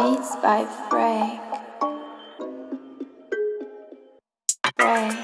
Beats by Frank. Frank.